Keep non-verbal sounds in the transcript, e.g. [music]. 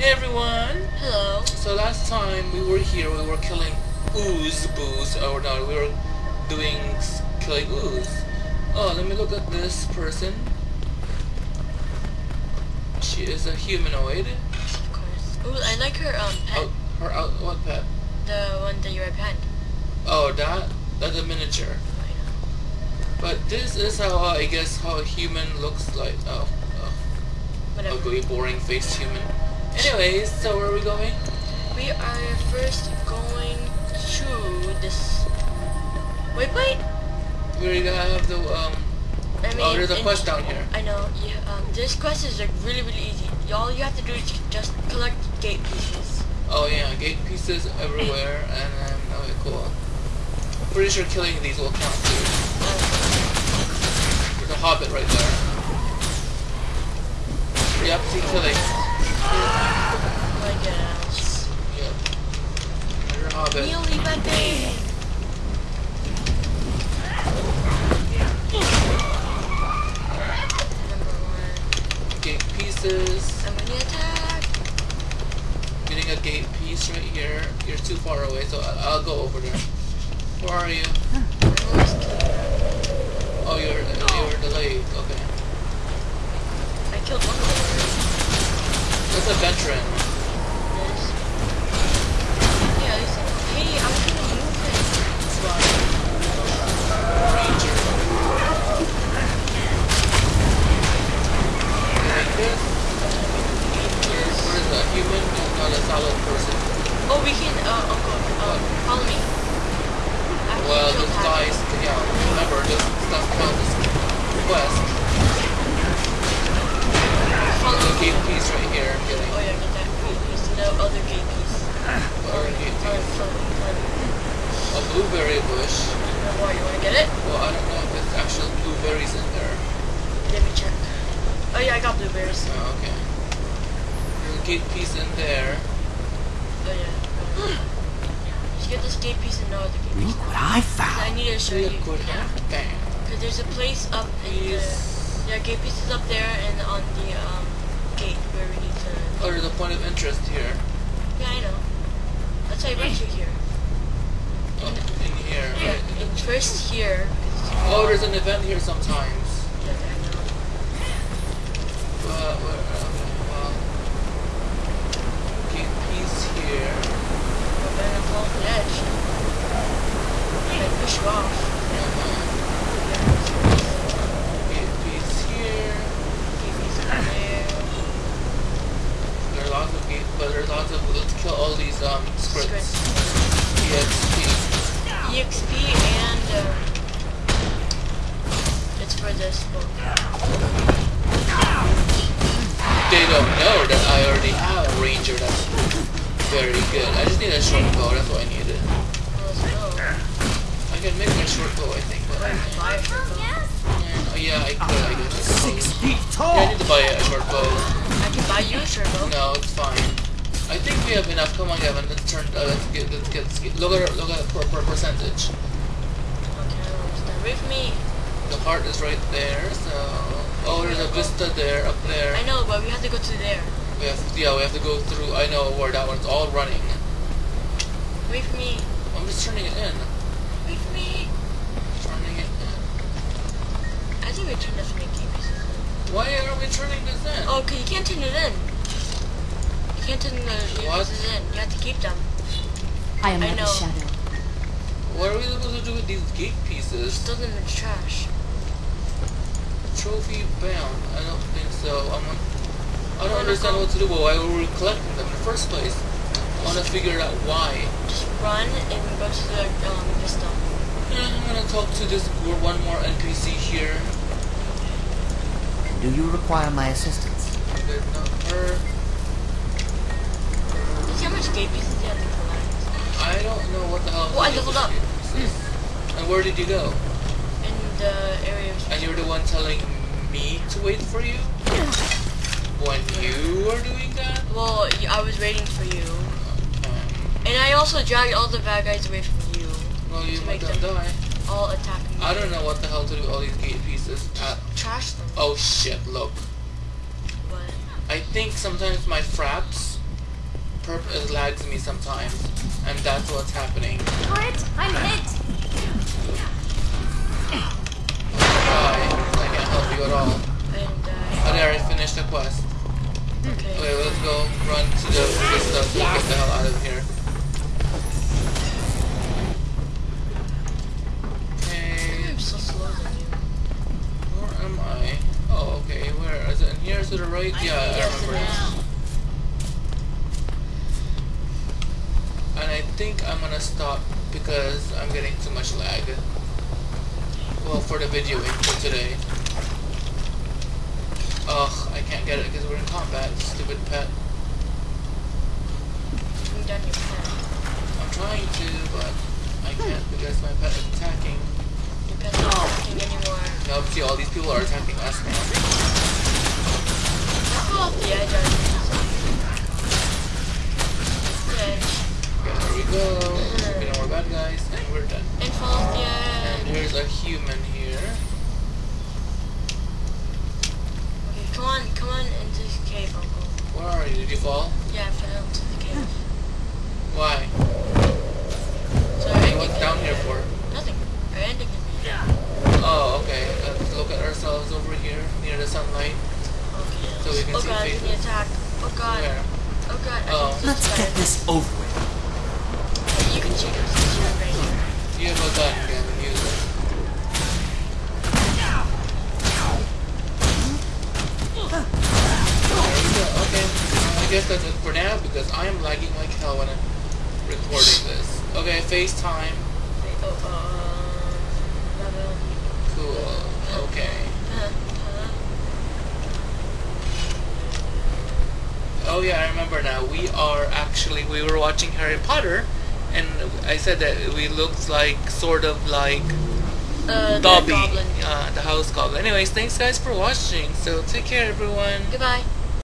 Hey everyone! Hello. So last time we were here, we were killing ooze boos. Or no, we were doing killing ooze. Oh, let me look at this person. She is a humanoid. Of course. Ooh, I like her um pet. Oh, her out. What pet? The one that you're right behind. Oh, that. That's a miniature. I know. But this is how uh, I guess how a human looks like. Oh, oh Whatever. ugly, boring faced human. Anyways, so where are we going? We are first going to this. Wait, wait. We have the um. I mean, oh, there's a quest down here. I know. Yeah. Um, this quest is like really, really easy. All you have to do is just collect gate pieces. Oh yeah, gate pieces everywhere, [laughs] and then okay, cool. Pretty sure killing these will count too. There's a hobbit right there. Yep, see killing. my gosh. Yep. There's a hobbit. Nearly Pepe. Number one. Gate pieces. I'm gonna attack. Getting a gate piece right here. You're too far away, so I'll go over there. Where are you? Almost killed her. Oh, you're you're delayed. Okay. I killed one of them. That's a veteran. This. Yeah, this. Hey, I'm gonna move it. Ranger. You like this? Where, where is a human? Not a solid person. Oh, we can. Uh, Uncle. Um, follow me. After you Well, kill this Pat- guy's, yeah, remember, this stuff counts as quest. Follow There's a gate piece right here, I'm. Oh yeah, get that gate piece. No other gate piece. Or a gate piece. follow me, follow me. A blueberry bush. No more. You wanna get it? Well, I don't know if there's actual blueberries in there. Let me check. Oh yeah, I got blueberries. Oh, okay. There's a gate piece in there. Oh yeah. [gasps] Just get this gate piece and no other gate piece. Look what I found. I need to show Look you. Liquid Yeah. Because there's a place up in the. Piece. Yeah, gate pieces up there and on the um gate where we need to. Oh, there's a point of interest here. Yeah, I know. That's why I brought you here. Oh, in here, Yeah, right? and first here. Oh, there's an event here sometimes. Yeah, I know. But, where, okay, well. Gate piece here. But then I'm off the edge. I push you off. Gate piece here. Gate piece over there. There are lots of gate, but there's lots of, let's kill all these, um, scripts. Scripts. EXP. EXP and um, it's for this book. They don't know that I already have a ranger that's very good. I just need a short bow, that's what I needed. Let's go. I can make my short bow, I think, but I Or buy a short bow. Oh, yeah, I could, I guess. Six feet tall. Yeah, I need to buy a short bow. I can buy you a short bow. No, it's fine. I think we have enough. Come on, Gavin. Let's turn. Uh, let's get. Let's get. Let's get look at. Look at per, per percentage. Okay, stay with me. The heart is right there. So. Oh, there's a vista there, up there. I know, but we have to go to there. We have. Yeah, we have to go through. I know where that one's all running. Wait for me. I'm just turning it in. Wait for me. Turning it in. I think we turned this many pieces. Why are we turning this in? Oh, okay, you can't turn it in. You can't turn the What? pieces in. You have to keep them. I am I not know. a shadow. What are we supposed to do with these gate pieces? Just throw them in the trash. Trophy bound. I don't think so. I'm. On, I don't understand what to do. But why were we collecting them in the first place? I want to figure out why. Just run and go to the um vista. Yeah, I'm gonna talk to this one more NPC here. Do you require my assistance? There's not her. You see how much gate pieces you have to collect? I don't know what the hell. Oh, I to do leveled up. this. And where did you go? In the area And you're the one telling me to wait for you? When you were doing that? Well, I was waiting for you. Um, And I also dragged all the bad guys away from you. well, you To make them- die. All attack me. I don't know what the hell to do with all these gate pieces. Uh, Trash them. oh shit, look. But I think sometimes my fraps perp lags me sometimes, and that's what's happening. Turret, I'm hit. You at all. And, Oh, uh, there, I finished the quest. okay. Okay, let's go run to the good stuff. We'll get the hell out of here. Okay, I'm so slow than you. where am I? Oh, okay, where is it? In here to the right? Yeah, I remember it And I think I'm gonna stop because I'm getting too much lag. Well, for the videoing for today. Ugh, I can't get it because we're in combat, stupid pet. Bring down your pen. I'm trying to, but I can't because my pet is attacking. Your pen's not working anymore. Now, see, all these people are attacking us now. Fall off the edge, I The edge. Okay, there we go. No more bad guys, and we're done. And fall off the And here's a human here. Okay, come on, come on into this cave, Uncle. Where are you? Did you fall? Yeah, I fell into the cave. Why? So Hey, I what's down here for? Nothing. I ended in there. Oh, okay. Let's look at ourselves over here near the sunlight. Okay. So we oh can oh see god, faces. give me attack. Oh god. Where? Oh god. I Oh. think Let's get this over hell when I'm recording this. Okay, FaceTime. Cool. Okay. Oh yeah, I remember now. We are actually we were watching Harry Potter, and I said that we looked like sort of like Uh, the Dobby, goblin. uh, the house goblin. Anyways, thanks guys for watching. So take care, everyone. Goodbye.